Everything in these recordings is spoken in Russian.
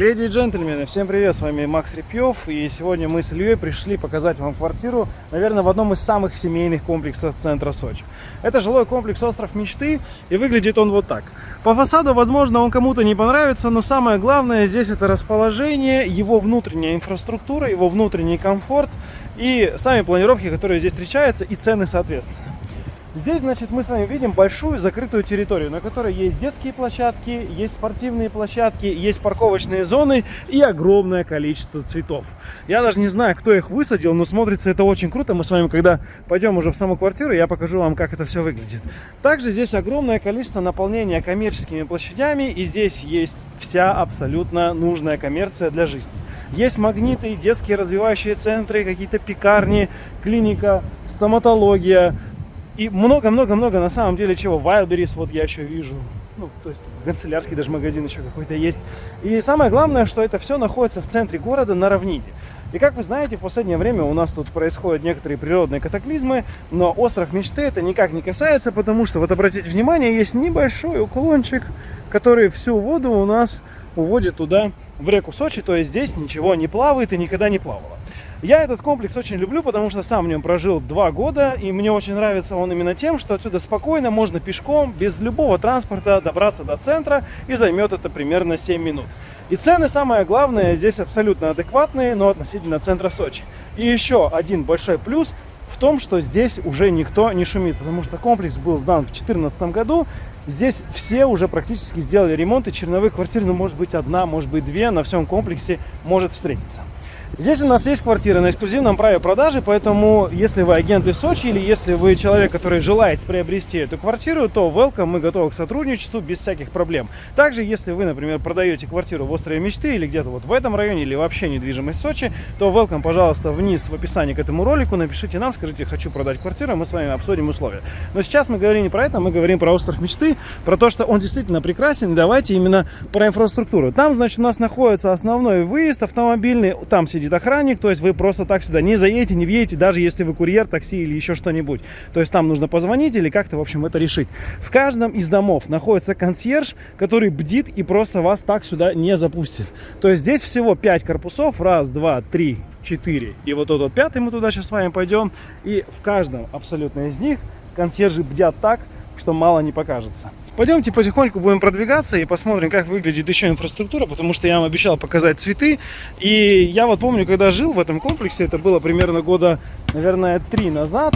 Леди и джентльмены, всем привет, с вами Макс Репьев, и сегодня мы с Ильей пришли показать вам квартиру, наверное, в одном из самых семейных комплексов центра Сочи. Это жилой комплекс «Остров мечты», и выглядит он вот так. По фасаду, возможно, он кому-то не понравится, но самое главное здесь это расположение, его внутренняя инфраструктура, его внутренний комфорт и сами планировки, которые здесь встречаются, и цены соответственно. Здесь, значит, мы с вами видим большую закрытую территорию, на которой есть детские площадки, есть спортивные площадки, есть парковочные зоны и огромное количество цветов. Я даже не знаю, кто их высадил, но смотрится это очень круто. Мы с вами, когда пойдем уже в саму квартиру, я покажу вам, как это все выглядит. Также здесь огромное количество наполнения коммерческими площадями, и здесь есть вся абсолютно нужная коммерция для жизни. Есть магниты, детские развивающие центры, какие-то пекарни, клиника, стоматология, и много-много-много на самом деле чего. Wildberries вот я еще вижу. Ну, то есть канцелярский даже магазин еще какой-то есть. И самое главное, что это все находится в центре города на равнине. И как вы знаете, в последнее время у нас тут происходят некоторые природные катаклизмы, но остров мечты это никак не касается, потому что, вот обратите внимание, есть небольшой уклончик, который всю воду у нас уводит туда, в реку Сочи, то есть здесь ничего не плавает и никогда не плавало. Я этот комплекс очень люблю, потому что сам в нем прожил два года, и мне очень нравится он именно тем, что отсюда спокойно можно пешком, без любого транспорта добраться до центра, и займет это примерно 7 минут. И цены, самое главное, здесь абсолютно адекватные, но относительно центра Сочи. И еще один большой плюс в том, что здесь уже никто не шумит, потому что комплекс был сдан в 2014 году, Здесь все уже практически сделали ремонт, и черновых квартир, ну, может быть, одна, может быть, две на всем комплексе может встретиться. Здесь у нас есть квартира на эксклюзивном праве продажи, поэтому если вы агент из Сочи или если вы человек, который желает приобрести эту квартиру, то welcome, мы готовы к сотрудничеству без всяких проблем. Также, если вы, например, продаете квартиру в Острове Мечты или где-то вот в этом районе или вообще недвижимость Сочи, то welcome, пожалуйста, вниз в описании к этому ролику, напишите нам, скажите, хочу продать квартиру, мы с вами обсудим условия. Но сейчас мы говорим не про это, мы говорим про Остров Мечты, про то, что он действительно прекрасен, давайте именно про инфраструктуру. Там, значит, у нас находится основной выезд автомобильный, там сидит сидит охранник, то есть вы просто так сюда не заедете, не въедете, даже если вы курьер, такси или еще что-нибудь. То есть там нужно позвонить или как-то, в общем, это решить. В каждом из домов находится консьерж, который бдит и просто вас так сюда не запустит. То есть здесь всего 5 корпусов, раз, два, три, четыре. И вот тот вот пятый мы туда сейчас с вами пойдем. И в каждом абсолютно из них консьержи бдят так, что мало не покажется. Пойдемте потихоньку будем продвигаться и посмотрим, как выглядит еще инфраструктура, потому что я вам обещал показать цветы. И я вот помню, когда жил в этом комплексе, это было примерно года, наверное, три назад,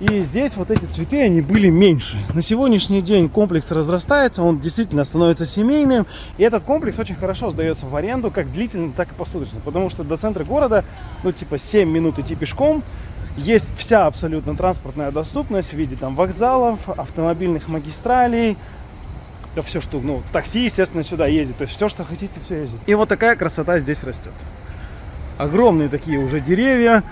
и здесь вот эти цветы, они были меньше. На сегодняшний день комплекс разрастается, он действительно становится семейным. И этот комплекс очень хорошо сдается в аренду, как длительно, так и посуточно. Потому что до центра города, ну типа 7 минут идти пешком, есть вся абсолютно транспортная доступность в виде там вокзалов, автомобильных магистралей, да все, что, ну, такси, естественно, сюда ездит, то есть все, что хотите, все ездит. И вот такая красота здесь растет. Огромные такие уже деревья,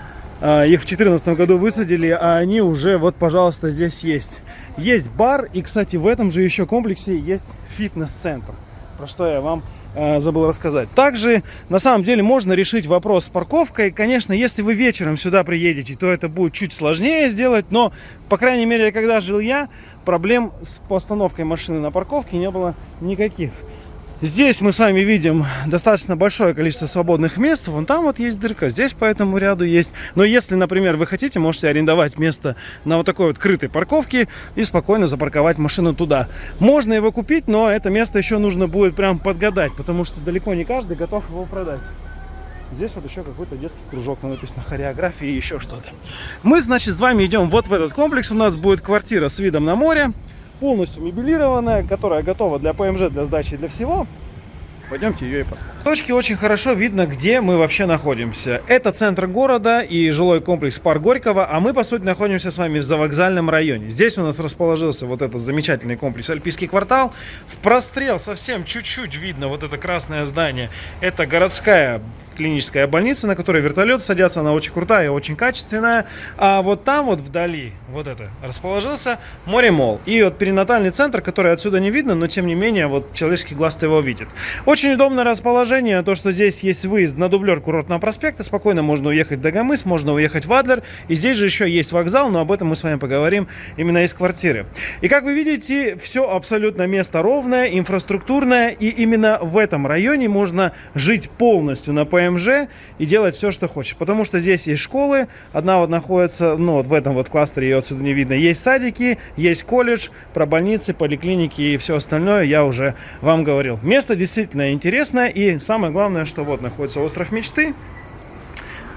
а, их в 2014 году высадили, а они уже, вот, пожалуйста, здесь есть. Есть бар, и, кстати, в этом же еще комплексе есть фитнес-центр, про что я вам забыл рассказать. Также, на самом деле, можно решить вопрос с парковкой. Конечно, если вы вечером сюда приедете, то это будет чуть сложнее сделать, но, по крайней мере, когда жил я, проблем с постановкой машины на парковке не было никаких. Здесь мы с вами видим достаточно большое количество свободных мест. Вон там вот есть дырка, здесь по этому ряду есть. Но если, например, вы хотите, можете арендовать место на вот такой вот крытой парковке и спокойно запарковать машину туда. Можно его купить, но это место еще нужно будет прям подгадать, потому что далеко не каждый готов его продать. Здесь вот еще какой-то детский кружок, написано хореография и еще что-то. Мы, значит, с вами идем вот в этот комплекс. У нас будет квартира с видом на море полностью мебелированная, которая готова для ПМЖ, для сдачи, для всего. Пойдемте ее и посмотрим. В точке очень хорошо видно, где мы вообще находимся. Это центр города и жилой комплекс Парк Горького, а мы, по сути, находимся с вами в завокзальном районе. Здесь у нас расположился вот этот замечательный комплекс Альпийский квартал. В прострел совсем чуть-чуть видно вот это красное здание. Это городская клиническая больница, на которой вертолет садятся, она очень крутая, очень качественная. А вот там вот вдали, вот это, расположился море-мол. И вот перинатальный центр, который отсюда не видно, но тем не менее, вот человеческий глаз его видит. Очень удобное расположение, то, что здесь есть выезд на дублер курортного проспекта, спокойно можно уехать в Дагомыс, можно уехать в Адлер. И здесь же еще есть вокзал, но об этом мы с вами поговорим именно из квартиры. И как вы видите, все абсолютно место ровное, инфраструктурное, и именно в этом районе можно жить полностью на ПМЖ и делать все, что хочешь. Потому что здесь есть школы, одна вот находится, ну вот в этом вот кластере, ее отсюда не видно, есть садики, есть колледж, про больницы, поликлиники и все остальное я уже вам говорил. Место действительно интересное, и самое главное, что вот находится остров мечты,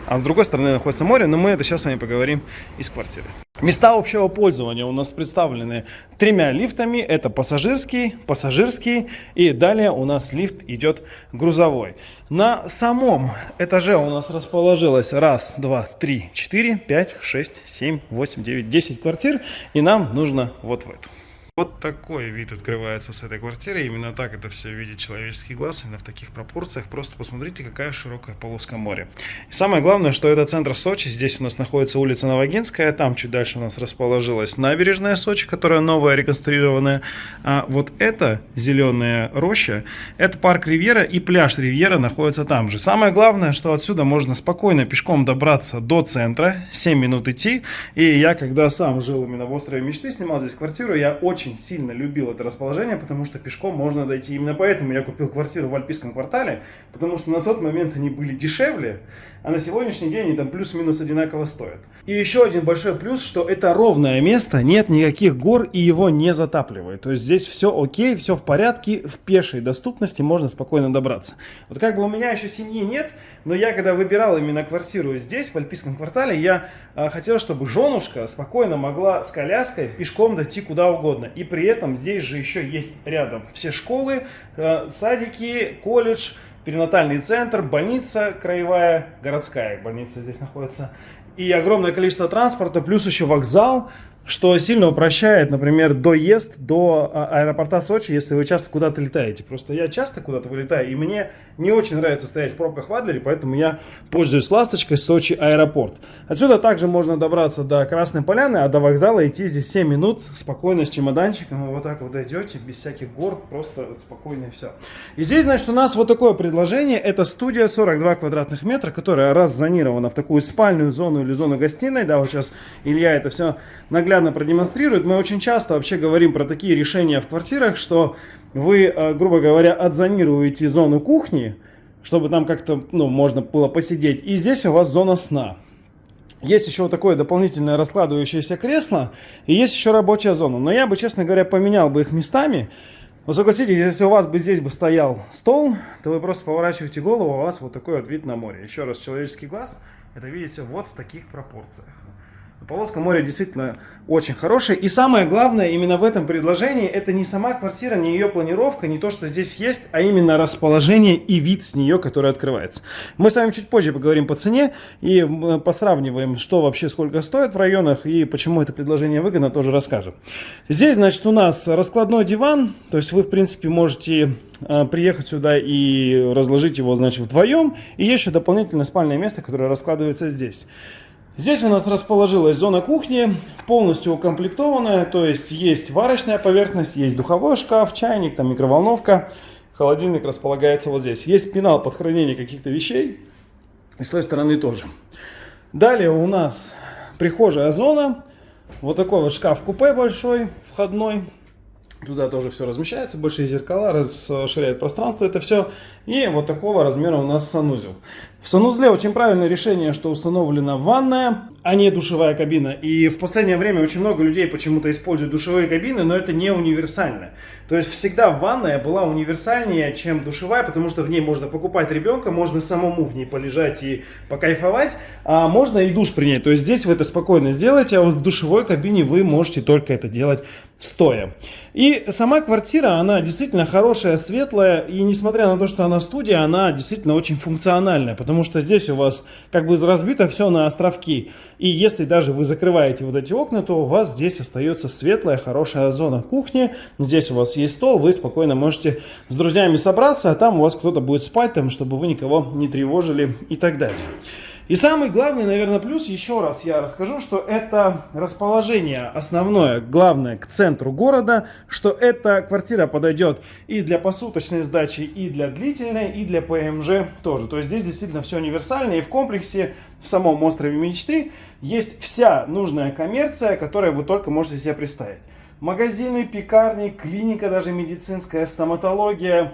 а с другой стороны находится море, но мы это сейчас с вами поговорим из квартиры. Места общего пользования у нас представлены тремя лифтами. Это пассажирский, пассажирский и далее у нас лифт идет грузовой. На самом этаже у нас расположилось раз, два, три, четыре, пять, шесть, семь, восемь, девять, десять квартир. И нам нужно вот в эту. Вот такой вид открывается с этой квартиры. Именно так это все видит человеческий глаз, именно в таких пропорциях. Просто посмотрите, какая широкая полоска моря. И самое главное, что это центр Сочи. Здесь у нас находится улица Новогинская. Там чуть дальше у нас расположилась набережная Сочи, которая новая, реконструированная. А вот эта зеленая роща, это парк Ривьера и пляж Ривьера находится там же. Самое главное, что отсюда можно спокойно пешком добраться до центра. 7 минут идти. И я, когда сам жил именно в острове мечты, снимал здесь квартиру, я очень очень сильно любил это расположение, потому что пешком можно дойти. Именно поэтому я купил квартиру в Альпийском квартале, потому что на тот момент они были дешевле, а на сегодняшний день они там плюс-минус одинаково стоят. И еще один большой плюс, что это ровное место, нет никаких гор и его не затапливает. То есть здесь все окей, все в порядке, в пешей доступности можно спокойно добраться. Вот как бы у меня еще семьи нет, но я когда выбирал именно квартиру здесь, в Альпийском квартале, я э, хотел, чтобы женушка спокойно могла с коляской пешком дойти куда угодно. И при этом здесь же еще есть рядом все школы, э, садики, колледж, перинатальный центр, больница краевая, городская больница здесь находится. И огромное количество транспорта, плюс еще вокзал, что сильно упрощает, например, доезд до а, аэропорта Сочи, если вы часто куда-то летаете. Просто я часто куда-то вылетаю, и мне не очень нравится стоять в пробках в Адлере, поэтому я пользуюсь ласточкой Сочи аэропорт. Отсюда также можно добраться до Красной Поляны, а до вокзала идти здесь 7 минут спокойно с чемоданчиком. Вы вот так вот дойдете, без всяких гор, просто спокойно и все. И здесь, значит, у нас вот такое предложение. Это студия 42 квадратных метра, которая раззонирована в такую спальную зону или зону гостиной. Да, вот сейчас Илья это все наглядно наглядно продемонстрирует. Мы очень часто вообще говорим про такие решения в квартирах, что вы, э, грубо говоря, отзонируете зону кухни, чтобы там как-то ну, можно было посидеть. И здесь у вас зона сна. Есть еще вот такое дополнительное раскладывающееся кресло, и есть еще рабочая зона. Но я бы, честно говоря, поменял бы их местами. Вы согласитесь, если у вас бы здесь бы стоял стол, то вы просто поворачиваете голову, у вас вот такой вот вид на море. Еще раз, человеческий глаз, это видите вот в таких пропорциях. Полоска моря действительно очень хорошая. И самое главное именно в этом предложении, это не сама квартира, не ее планировка, не то, что здесь есть, а именно расположение и вид с нее, который открывается. Мы с вами чуть позже поговорим по цене и посравниваем, что вообще сколько стоит в районах и почему это предложение выгодно, тоже расскажем. Здесь, значит, у нас раскладной диван, то есть вы, в принципе, можете а, приехать сюда и разложить его, значит, вдвоем. И еще дополнительное спальное место, которое раскладывается здесь. Здесь у нас расположилась зона кухни, полностью укомплектованная, то есть есть варочная поверхность, есть духовой шкаф, чайник, там микроволновка, холодильник располагается вот здесь. Есть пенал под хранение каких-то вещей, и с той стороны тоже. Далее у нас прихожая зона, вот такой вот шкаф-купе большой, входной, Туда тоже все размещается, большие зеркала, расширяет пространство это все. И вот такого размера у нас санузел. В санузле очень правильное решение, что установлена ванная, а не душевая кабина. И в последнее время очень много людей почему-то используют душевые кабины, но это не универсально. То есть всегда ванная была универсальнее, чем душевая, потому что в ней можно покупать ребенка, можно самому в ней полежать и покайфовать, а можно и душ принять. То есть здесь вы это спокойно сделаете, а вот в душевой кабине вы можете только это делать стоя. И сама квартира, она действительно хорошая, светлая, и несмотря на то, что она студия, она действительно очень функциональная, потому что здесь у вас как бы разбито все на островки. И если даже вы закрываете вот эти окна, то у вас здесь остается светлая, хорошая зона кухни. Здесь у вас есть стол, вы спокойно можете с друзьями собраться, а там у вас кто-то будет спать, там, чтобы вы никого не тревожили и так далее. И самый главный, наверное, плюс, еще раз я расскажу, что это расположение основное, главное, к центру города, что эта квартира подойдет и для посуточной сдачи, и для длительной, и для ПМЖ тоже. То есть здесь действительно все универсально, и в комплексе, в самом острове мечты, есть вся нужная коммерция, которую вы только можете себе представить. Магазины, пекарни, клиника даже медицинская, стоматология,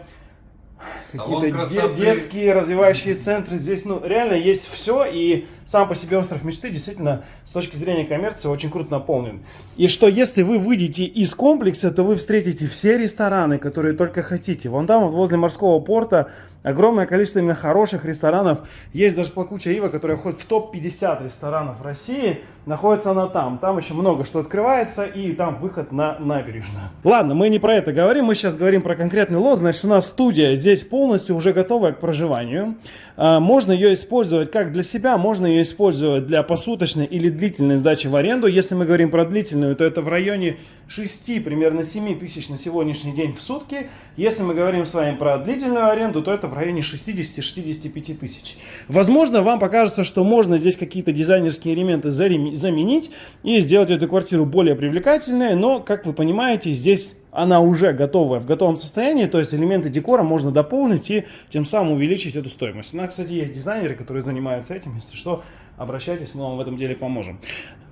какие-то де детские развивающие центры. Здесь ну, реально есть все, и сам по себе остров мечты действительно с точки зрения коммерции очень круто наполнен. И что если вы выйдете из комплекса, то вы встретите все рестораны, которые только хотите. Вон там, вот возле морского порта, огромное количество именно хороших ресторанов. Есть даже плакучая ива, которая входит в топ-50 ресторанов России. Находится она там. Там еще много что открывается, и там выход на набережную. Ладно, мы не про это говорим, мы сейчас говорим про конкретный лот. Значит, у нас студия здесь полностью уже готовая к проживанию. А, можно ее использовать как для себя, можно ее использовать для посуточной или длительной сдачи в аренду. Если мы говорим про длительную, то это в районе 6, примерно 7 тысяч на сегодняшний день в сутки. Если мы говорим с вами про длительную аренду, то это в районе 60-65 тысяч. Возможно, вам покажется, что можно здесь какие-то дизайнерские элементы заменить и сделать эту квартиру более привлекательной, но, как вы понимаете, здесь она уже готовая, в готовом состоянии, то есть элементы декора можно дополнить и тем самым увеличить эту стоимость. У нас, кстати, есть дизайнеры, которые занимаются этим, если что, обращайтесь, мы вам в этом деле поможем.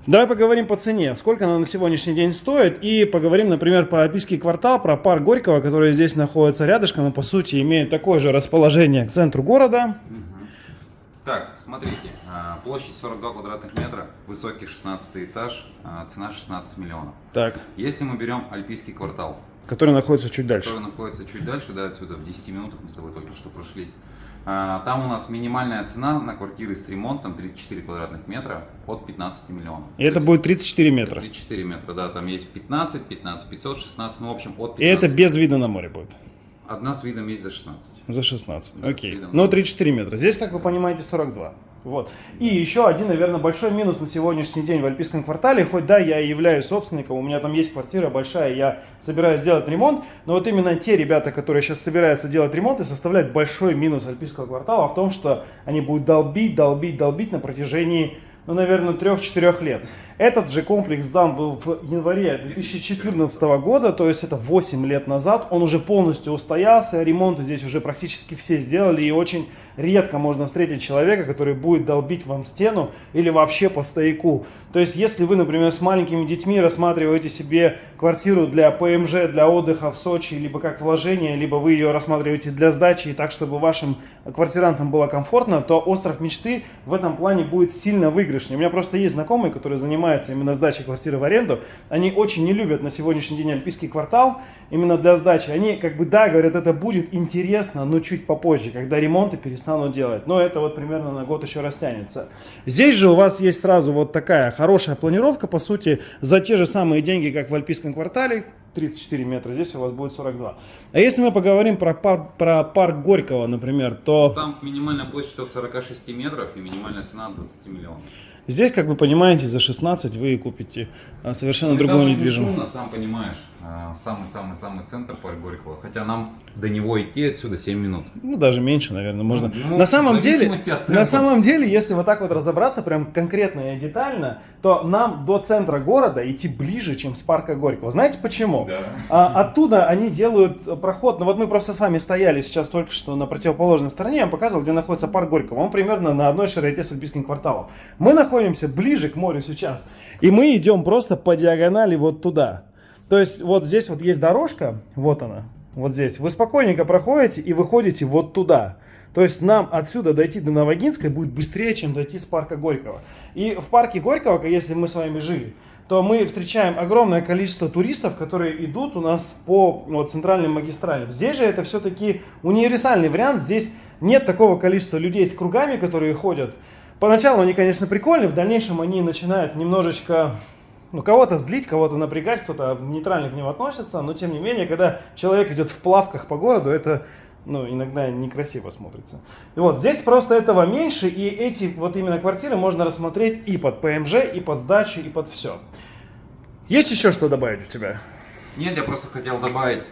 Давай поговорим по цене, сколько она на сегодняшний день стоит, и поговорим, например, про Альпийский квартал, про парк Горького, который здесь находится рядышком и, по сути, имеет такое же расположение к центру города. Так, смотрите, а, площадь 42 квадратных метра, высокий 16 этаж, а, цена 16 миллионов. Так. Если мы берем Альпийский квартал, который находится чуть дальше. Который находится чуть дальше, да, отсюда в 10 минутах мы с тобой только что прошлись. А, там у нас минимальная цена на квартиры с ремонтом 34 квадратных метра от 15 миллионов. И это будет 34 метра? 34 метра, да, там есть 15, 15 500, 16, ну в общем от 15. И это без вида на море будет? Одна с видом есть за 16. За 16, да, окей. Но 34 метра. Здесь, как вы понимаете, 42. Вот. И еще один, наверное, большой минус на сегодняшний день в Альпийском квартале, хоть да, я являюсь собственником, у меня там есть квартира большая, я собираюсь делать ремонт, но вот именно те ребята, которые сейчас собираются делать ремонт, и составляют большой минус Альпийского квартала в том, что они будут долбить, долбить, долбить на протяжении, ну, наверное, 3-4 лет. Этот же комплекс дан был в январе 2014 года, то есть это 8 лет назад. Он уже полностью устоялся, ремонты здесь уже практически все сделали. И очень редко можно встретить человека, который будет долбить вам стену или вообще по стояку. То есть если вы, например, с маленькими детьми рассматриваете себе квартиру для ПМЖ, для отдыха в Сочи, либо как вложение, либо вы ее рассматриваете для сдачи и так, чтобы вашим квартирантам было комфортно, то остров мечты в этом плане будет сильно выигрышнее. У меня просто есть знакомые, которые занимаются занимается именно сдачей квартиры в аренду, они очень не любят на сегодняшний день Альпийский квартал именно для сдачи. Они как бы, да, говорят, это будет интересно, но чуть попозже, когда ремонты перестанут делать. Но это вот примерно на год еще растянется. Здесь же у вас есть сразу вот такая хорошая планировка, по сути, за те же самые деньги, как в Альпийском квартале, 34 метра, здесь у вас будет 42. А если мы поговорим про, пар, про парк Горького, например, то... Там минимальная площадь от 46 метров и минимальная цена от 20 миллионов. Здесь, как вы понимаете, за 16 вы купите а, совершенно ну, другую недвижимость. Шумно, сам понимаешь, самый-самый-самый центр парк Горького. Хотя нам до него идти отсюда 7 минут. Ну, даже меньше, наверное, можно. Ну, на самом деле, на самом деле, если вот так вот разобраться, прям конкретно и детально, то нам до центра города идти ближе, чем с парка Горького. Знаете почему? Да. А, оттуда они делают проход. Ну вот мы просто с вами стояли сейчас только что на противоположной стороне. Я вам показывал, где находится парк Горького. Он примерно на одной широте с Альпийским кварталом. Мы находимся находимся ближе к морю сейчас. И мы идем просто по диагонали вот туда. То есть вот здесь вот есть дорожка, вот она, вот здесь. Вы спокойненько проходите и выходите вот туда. То есть нам отсюда дойти до Новогинской будет быстрее, чем дойти с парка Горького. И в парке Горького, если мы с вами жили, то мы встречаем огромное количество туристов, которые идут у нас по вот, центральным магистралям. Здесь же это все-таки универсальный вариант. Здесь нет такого количества людей с кругами, которые ходят. Поначалу они, конечно, прикольные, в дальнейшем они начинают немножечко ну, кого-то злить, кого-то напрягать, кто-то нейтрально к ним относится, но тем не менее, когда человек идет в плавках по городу, это ну, иногда некрасиво смотрится. И вот здесь просто этого меньше, и эти вот именно квартиры можно рассмотреть и под ПМЖ, и под сдачу, и под все. Есть еще что добавить у тебя? Нет, я просто хотел добавить.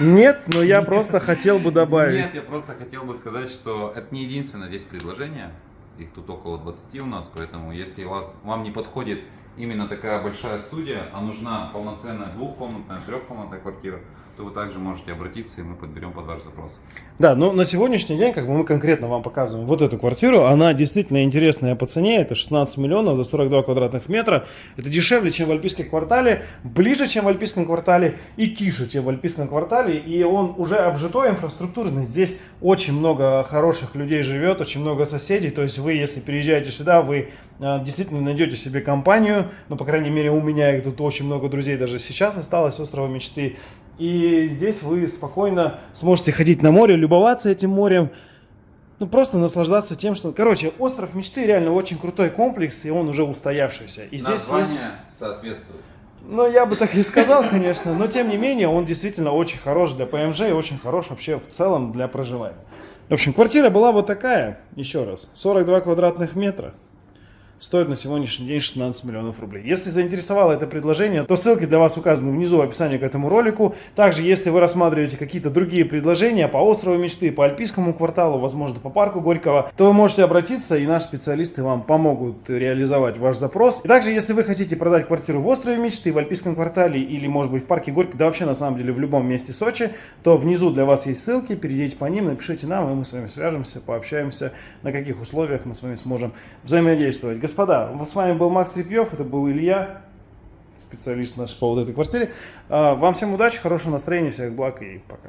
Нет, но я просто хотел бы добавить. Нет, я просто хотел бы сказать, что это не единственное здесь предложение. Их тут около 20 у нас, поэтому если вас, вам не подходит именно такая большая студия, а нужна полноценная двухкомнатная, трехкомнатная квартира, то вы также можете обратиться, и мы подберем под ваш запрос. Да, но на сегодняшний день, как бы мы конкретно вам показываем вот эту квартиру, она действительно интересная по цене, это 16 миллионов за 42 квадратных метра, это дешевле, чем в Альпийском квартале, ближе, чем в Альпийском квартале и тише, чем в Альпийском квартале, и он уже обжитой, инфраструктурный, здесь очень много хороших людей живет, очень много соседей, то есть вы, если переезжаете сюда, вы а, действительно найдете себе компанию, ну, по крайней мере, у меня их тут очень много друзей даже сейчас осталось, острова мечты, и здесь вы спокойно сможете ходить на море, любоваться этим морем, ну просто наслаждаться тем, что... Короче, остров мечты реально очень крутой комплекс, и он уже устоявшийся. И здесь Название есть... соответствует. Ну, я бы так и сказал, конечно, но тем не менее он действительно очень хорош для ПМЖ и очень хорош вообще в целом для проживания. В общем, квартира была вот такая, еще раз, 42 квадратных метра стоит на сегодняшний день 16 миллионов рублей. Если заинтересовало это предложение, то ссылки для вас указаны внизу в описании к этому ролику. Также, если вы рассматриваете какие-то другие предложения по острову мечты, по Альпийскому кварталу, возможно, по парку Горького, то вы можете обратиться, и наши специалисты вам помогут реализовать ваш запрос. И также, если вы хотите продать квартиру в острове мечты, в Альпийском квартале или, может быть, в парке Горького, да вообще, на самом деле, в любом месте Сочи, то внизу для вас есть ссылки, перейдите по ним, напишите нам, и мы с вами свяжемся, пообщаемся, на каких условиях мы с вами сможем взаимодействовать господа, с вами был Макс Репьев, это был Илья, специалист наш по вот этой квартире. А, вам всем удачи, хорошего настроения, всех благ и пока.